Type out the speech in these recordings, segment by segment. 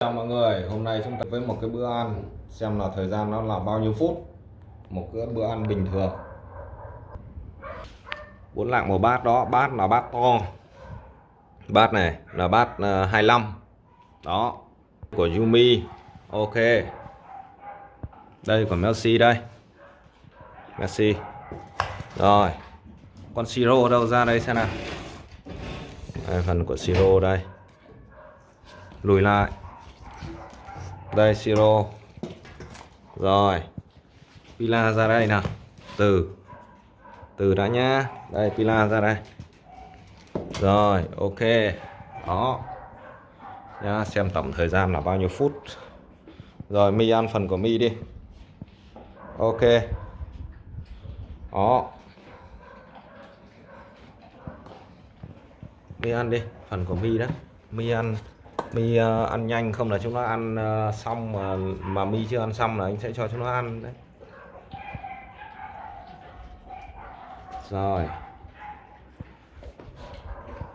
Chào mọi người, hôm nay chúng ta với một cái bữa ăn xem là thời gian nó là bao nhiêu phút. Một cái bữa ăn bình thường. Bốn lạng một bát đó bát là bát to. Bát này là bát ờ, uh, 25 đó của Yumi. Ok. Đây của Messi đây. Messi. Rồi. Con siro đâu ra đây xem nào. Đây, phần của siro đây. Lùi lại đây, siro. Rồi. Pila ra đây nào. Từ. Từ đã nhá. Đây, pila ra đây. Rồi, ok. Đó. Nhá, xem tổng thời gian là bao nhiêu phút. Rồi, mi ăn phần của mi đi. Ok. Đó. Mi ăn đi, phần của mi đó. Mi ăn mi ờ, ăn nhanh không là chúng nó ăn ờ, xong mà mà mi chưa ăn xong là anh sẽ cho chúng nó ăn đấy. Rồi.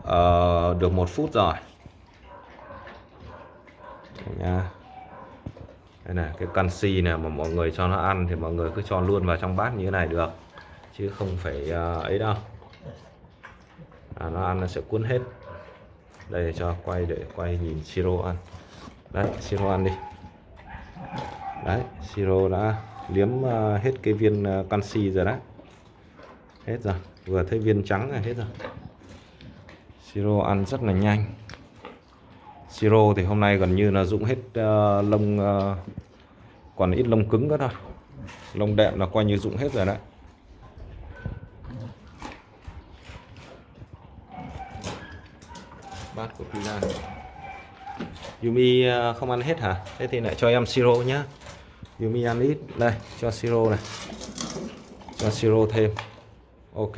Uh, được một phút rồi. Nha. Đây này cái canxi này mà mọi người cho nó ăn thì mọi người cứ cho luôn vào trong bát như thế này được. Chứ không phải uh, ấy đâu. À, nó ăn nó sẽ cuốn hết đây cho quay để quay nhìn siro ăn. Đấy siro ăn đi. Đấy siro đã liếm ờ, hết cái viên ờ, canxi rồi đấy. Hết rồi vừa thấy viên trắng là hết rồi. Siro ăn rất là nhanh. Siro thì hôm nay gần như là dụng hết uh, lông uh, còn ít lông cứng nữa thôi. Lông đệm là coi như dụng hết rồi đấy. Bát của pizza Yumi à, không ăn hết hả? Thế thì lại cho em siro nhá. Yumi ăn ít. Đây cho siro này. Cho siro thêm. Ok.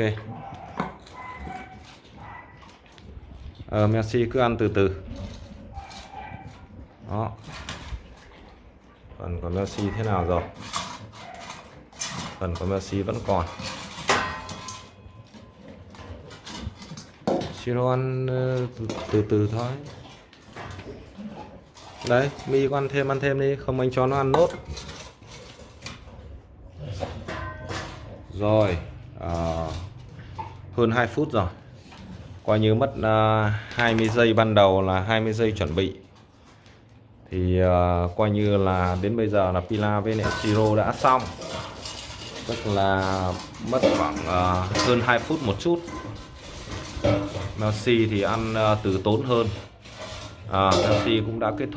Ờ, Messi cứ ăn từ từ. Đó. Phần của Messi thế nào rồi? Phần của Messi vẫn còn. Siro ăn từ, từ từ thôi. Đấy mi có ăn thêm ăn thêm đi không anh cho nó ăn nốt. Rồi à, hơn 2 phút rồi. Coi như mất uh, à, 20 giây ban đầu là 20 giây chuẩn bị. Thì uh, coi như là đến bây giờ là pila với lại siro đã xong. Tức là mất khoảng uh, hơn 2 phút một chút. Messi thì ăn ờ, từ tốn hơn. À, Messi cũng đã kết thúc.